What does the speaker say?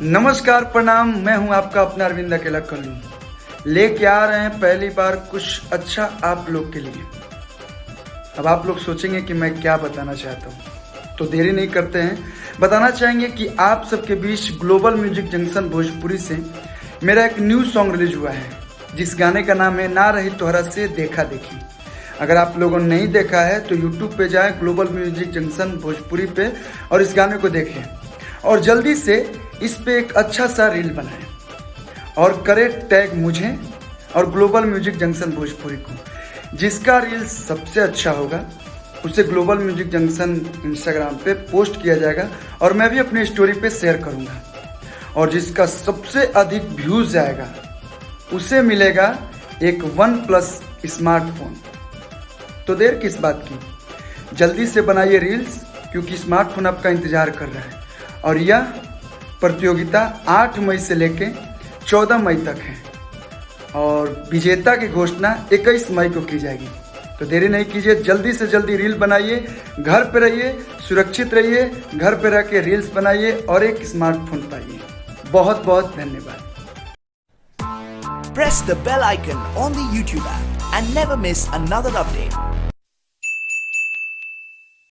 नमस्कार, प्रणाम। मैं हूँ आपका अपना अरविंद अकेला कल्लू लेके आ रहे हैं पहली बार कुछ अच्छा आप लोग के लिए। अब आप लोग सोचेंगे कि मैं क्या बताना चाहता हूँ। तो देरी नहीं करते हैं। बताना चाहेंगे कि आप सबके बीच ग्लोबल म्यूज़िक जंक्शन भोजपुरी से मेरा एक न्यू सॉन्ग रिलीज़ हुआ है, जिस गाने का नाम है ना रही तोहरा से देखा देखी। अगर आप लोगों ने नहीं देखा है तो यूट्यूब पे जाएँ ग्लोबल म्यूज़िक जंक्शन भोजपुरी पे और इस गाने को देखें। और जल्दी से इस पे एक अच्छा सा रील बनाएँ। और करे टैग मुझे और ग्लोबल म्यूज़िक जंक्शन भोजपुरी को। जिसका रील सबसे अच्छा होगा, उसे ग्लोबल म्यूज़िक जंक्शन इंस्टाग्राम पे पोस्ट किया जाएगा और मैं भी अपनी स्टोरी पे शेयर करूँगा। और जिसका सबसे अधिक व्यूज़ जाएगा, उसे मिलेगा एक वन प्लस स्मार्टफ़ोन तो देर किस बात की? जल्दी से बनाइए रील्स क्योंकि स्मार्टफ़ोन आपका इंतज़ार कर रहा है। और यह प्रतियोगिता 8 मई से लेकर 14 मई तक है। और विजेता की घोषणा 21 मई को की जाएगी। तो देरी नहीं कीजिए, जल्दी से जल्दी रील बनाइए, घर पे रहिए, सुरक्षित रहिए, घर पे रह के रील्स बनाइए और एक स्मार्टफ़ोन पाइए। बहुत बहुत धन्यवाद। Press the bell icon on the YouTube app and never miss another update.